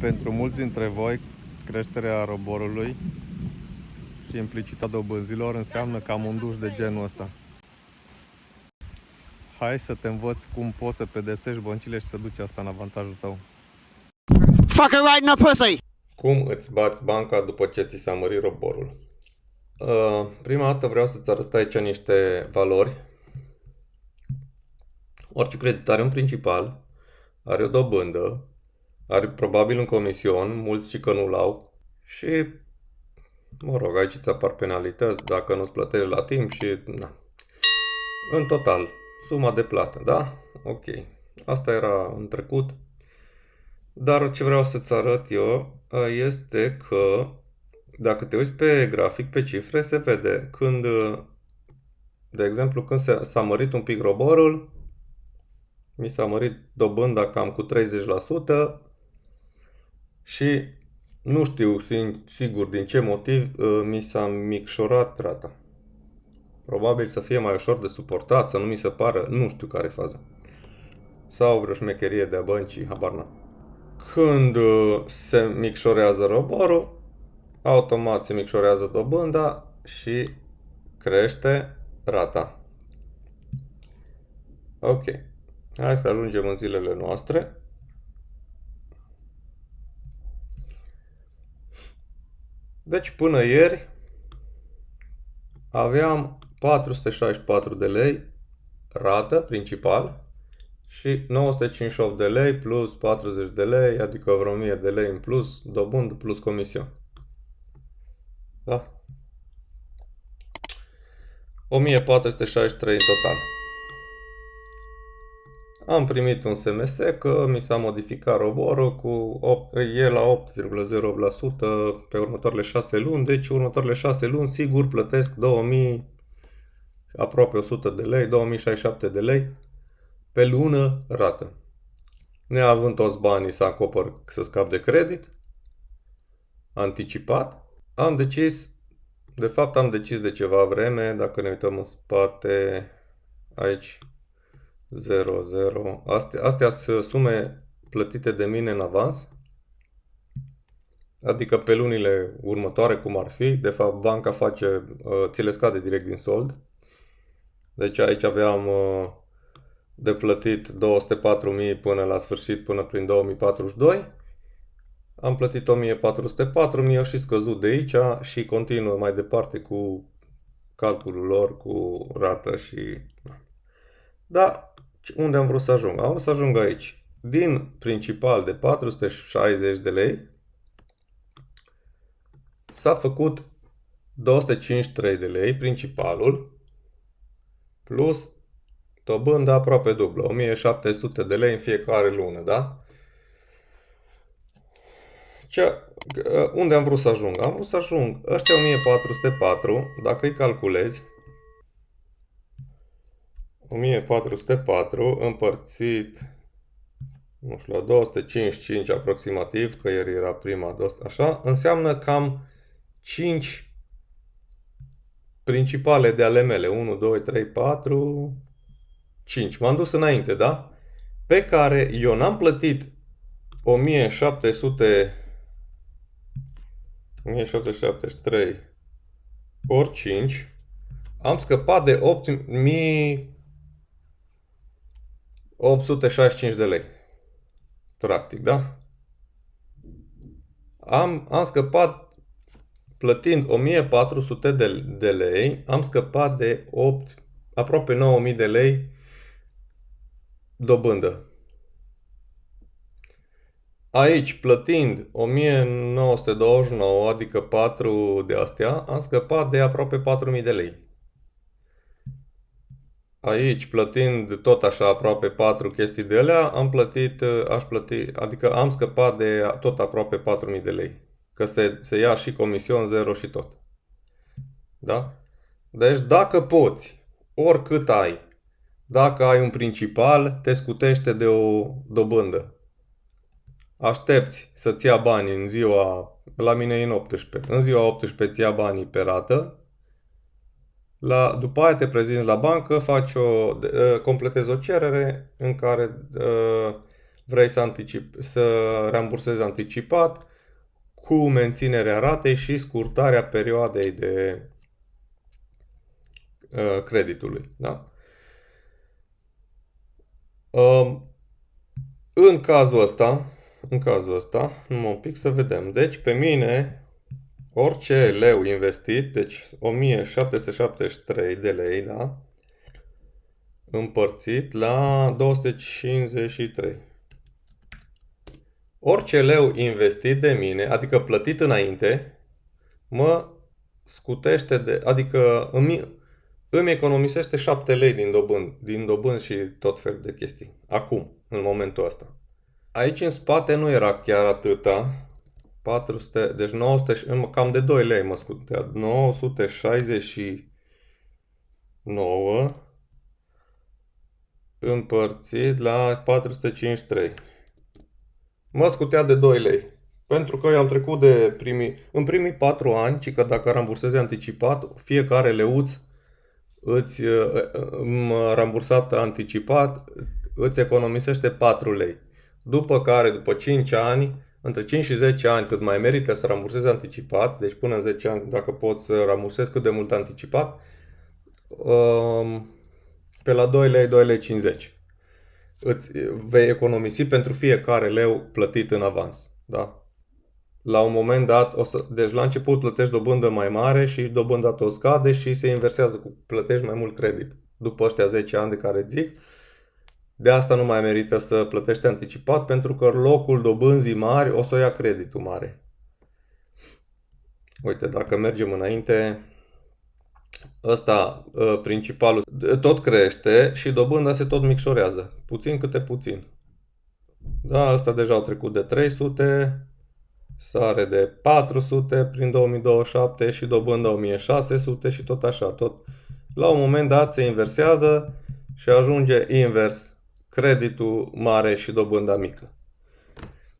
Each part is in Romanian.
Pentru mulți dintre voi, creșterea roborului și implicita dobânzilor înseamnă cam un duș de genul ăsta. Hai să te învăț cum poți să pedepsești băncile și să duci asta în avantajul tău. Fucker right in the pussy! Cum îți bați banca după ce ți s-a mărit roborul? Uh, prima dată vreau să-ți arăt aici niște valori. Orice credit are un principal, are o dobândă, are probabil un comision, mulți ci că nu-l au și, mă rog, aici îți apar penalități dacă nu-ți plătești la timp și, na. În total, suma de plată, da? Ok. Asta era în trecut. Dar ce vreau să-ți arăt eu este că dacă te uiți pe grafic, pe cifre, se vede când, de exemplu, când s-a mărit un pic roborul, mi s-a mărit dobânda cam cu 30%, și nu știu sigur din ce motiv uh, mi s-a micșorat rata. Probabil să fie mai ușor de suportat, să nu mi se pară, nu știu care e faza. Sau vreo șmecherie de-a băncii, habar n Când uh, se micșorează roborul, automat se micșorează dobânda și crește rata. Ok. Hai să ajungem în zilele noastre. Deci până ieri aveam 464 de lei rată principal și 958 de lei plus 40 de lei, adică vreo 1000 de lei în plus, dobândă plus comision. Da? 1463 în total. Am primit un SMS că mi s-a modificat roborul cu 8, e la 8,08% pe următoarele 6 luni, deci următoarele 6 luni sigur plătesc 2000, aproape 100 de lei, 2067 de lei pe lună rată. Neavând toți banii să acopăr să scap de credit, anticipat, am decis, de fapt am decis de ceva vreme, dacă ne uităm în spate, aici 0, 0. Astea, astea sunt sume plătite de mine în avans. Adică pe lunile următoare, cum ar fi. De fapt, banca face, uh, ți le scade direct din sold. Deci aici aveam uh, de plătit 204.000 până la sfârșit, până prin 2042. Am plătit 1404, mi-au și scăzut de aici și continuă mai departe cu calculul lor, cu rată și... Da, unde am vrut să ajung? Am vrut să ajung aici. Din principal de 460 de lei s-a făcut 253 de lei principalul plus dobândă aproape dublă, 1700 de lei în fiecare lună, da? Ce, unde am vrut să ajung? Am vrut să ajung ăștia 1404, dacă îi calculezi, 1404 împărțit nu știu, la 255 aproximativ, că ieri era prima, așa, înseamnă cam 5 principale de ale mele. 1, 2, 3, 4, 5. M-am dus înainte, da? Pe care eu n-am plătit 1700 1773 ori 5. Am scăpat de 8000 865 de lei. Practic, da? Am, am scăpat, plătind 1400 de, de lei, am scăpat de 8, aproape 9000 de lei dobândă. Aici, plătind 1929, adică 4 de astea, am scăpat de aproape 4000 de lei. Aici, plătind tot așa aproape 4 chestii de alea, am plătit, aș plăti, adică am scăpat de tot aproape 4000 de lei. Că se, se ia și comision zero și tot. Da? Deci dacă poți, oricât ai, dacă ai un principal, te scutește de o dobândă. Aștepți să-ți ia banii în ziua, la mine e în 18, în ziua 18 îți ia banii pe rată, la, după aia te prezinți la bancă, faci o, uh, completezi o cerere în care uh, vrei să, anticip, să rambursezi anticipat cu menținerea ratei și scurtarea perioadei de uh, creditului. Da? Uh, în cazul ăsta, în cazul ăsta, numai un pic să vedem. Deci, pe mine, orice leu investit, deci 1773 de lei, da? Împărțit la 253. Orice leu investit de mine, adică plătit înainte, mă scutește de, adică îmi, îmi economisește 7 lei din dobând, din dobând și tot fel de chestii. Acum, în momentul ăsta. Aici în spate nu era chiar atâta. 400, deci 900, cam de 2 lei mă scutea. 969 împărțit la 453. Mă scutea de 2 lei. Pentru că eu am trecut de primii, în primii 4 ani, ci că dacă rambursezi anticipat, fiecare leuț îți rambursat anticipat îți economisește 4 lei. După care, după 5 ani, între 5 și 10 ani, cât mai merită să rambursezi anticipat, deci până în 10 ani, dacă poți să rambursezi cât de mult anticipat, um, pe la 2 lei, 2 lei 50. Îți vei economisi pentru fiecare leu plătit în avans. Da? La un moment dat, o să, deci la început plătești dobândă mai mare și dobânda tot scade și se inversează cu plătești mai mult credit. După ăștia 10 ani de care zic, de asta nu mai merită să plătești anticipat pentru că locul dobânzii mari o să o ia creditul mare. Uite, dacă mergem înainte, ăsta ă, principalul tot crește și dobânda se tot micșorează, puțin câte puțin. Da, ăsta deja au trecut de 300, sare de 400 prin 2027 și dobânda 1600 și tot așa, tot. La un moment dat se inversează și ajunge invers creditul mare și dobânda mică.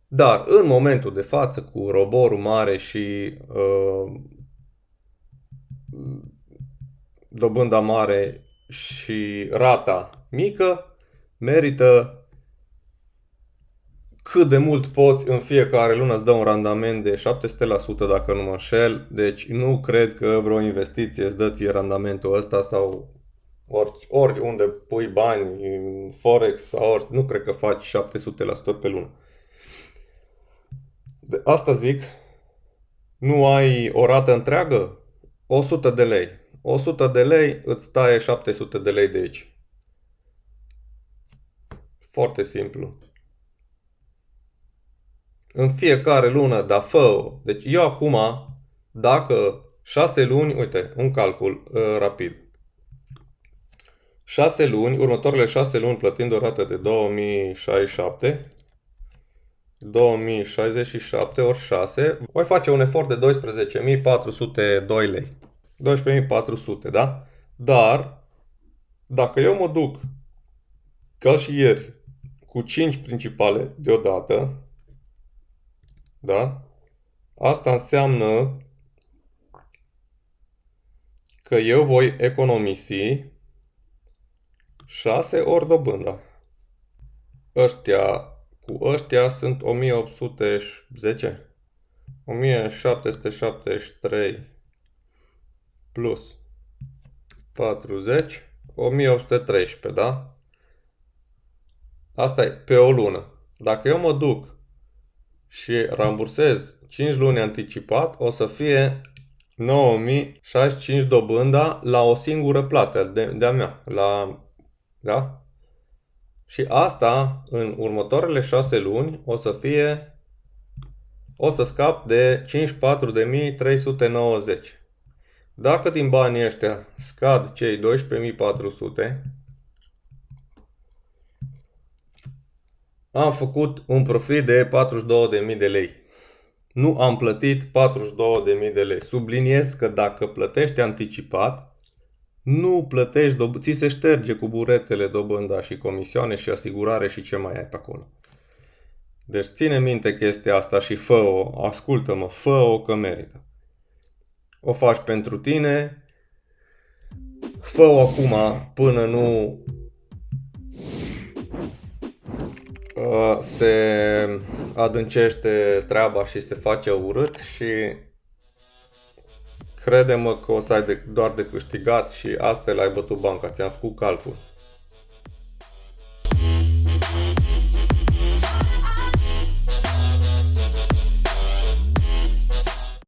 Dar în momentul de față, cu roborul mare și uh, dobânda mare și rata mică, merită cât de mult poți în fiecare lună îți dă un randament de 700% dacă nu mă înșel, deci nu cred că vreo investiție îți dă ție randamentul ăsta sau ori, ori unde pui bani, în Forex sau ori, nu cred că faci 700% pe lună. De asta zic, nu ai o rată întreagă? 100 de lei. 100 de lei îți taie 700 de lei de aici. Foarte simplu. În fiecare lună, da, fă Deci eu acum, dacă 6 luni, uite, un calcul uh, rapid. 6 luni, următoarele 6 luni plătind o rată de 2067, 2067 ori 6, voi face un efort de 12.402 lei. 12.400, da? Dar, dacă eu mă duc, ca și ieri, cu 5 principale deodată, da? Asta înseamnă că eu voi economisi 6 ori dobânda. Ăștia cu ăștia sunt 1810. 1773 plus 40, 1813, da? Asta e pe o lună. Dacă eu mă duc și rambursez 5 luni anticipat, o să fie 9065 dobânda la o singură plată de, de-a mea, la da? Și asta, în următoarele 6 luni, o să fie, o să scap de 54.390. Dacă din banii ăștia scad cei 12.400, am făcut un profit de 42.000 de lei. Nu am plătit 42.000 de lei. Subliniez că dacă plătești anticipat, nu plătești, ți se șterge cu buretele dobânda și comisioane și asigurare și ce mai ai pe acolo. Deci ține minte chestia asta și fă-o, ascultă-mă, fă-o că merită. O faci pentru tine, fă-o acum până nu uh, se adâncește treaba și se face urât și crede-mă că o să ai de, doar de câștigat și astfel ai bătut banca, ți-am făcut calcul.